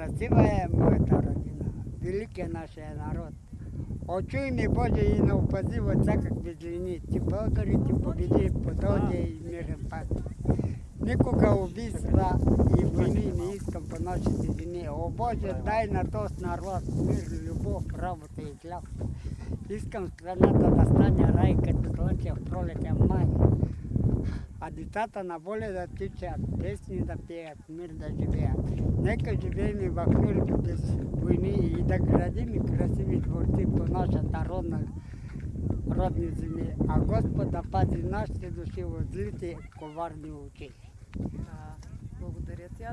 красивая эта родина, великий наш народ. Очуй мне, Боже, и на упади вот так, как без линии. Ти благодари, ти победи, по долге и мирен пад. Никога убийства и войны не искам по нашей земле. О Боже, дай на тот народ мир, любовь, работу и славу. Искам страната да стане рай, като слънце в пролетен май. А децата на воля да тичат, песни да пеят, мир да живеят. Нека живеем и в без войни и да градим и красиви творци по нашата родна родни земли. А Господ да пази нашите души от злите коварни очи. Да, благодаря ти.